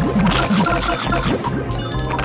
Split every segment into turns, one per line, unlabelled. ちょっと待ってください。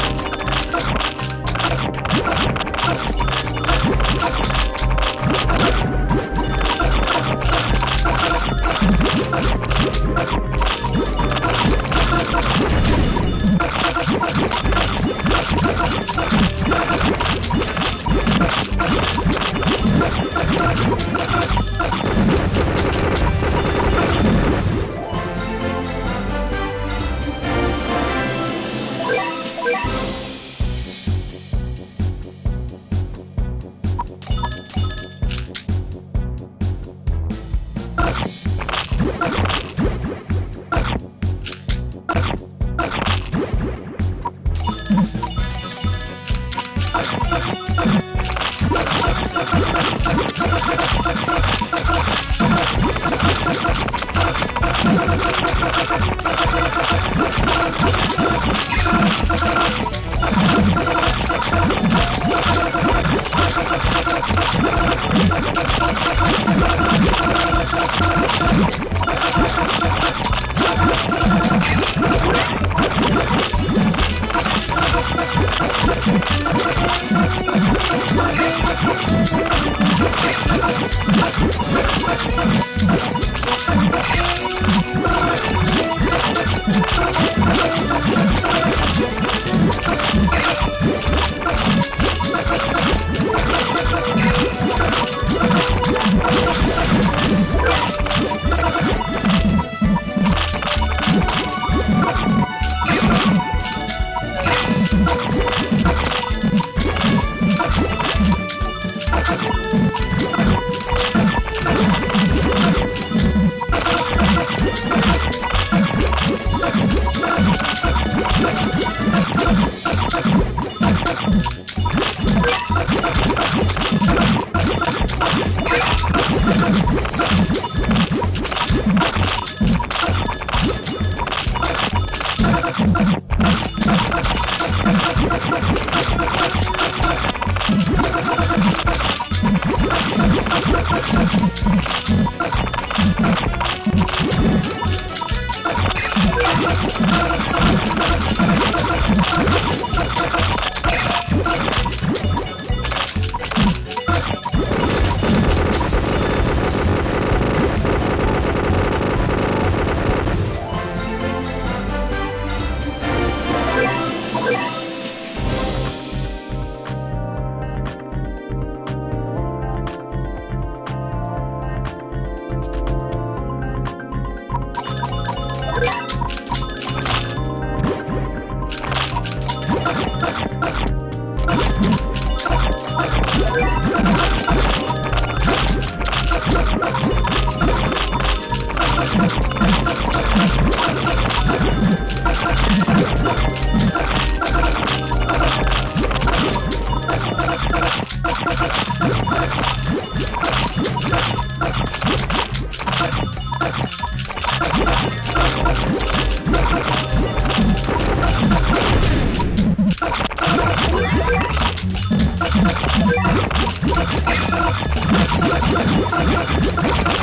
Yes. Let's go.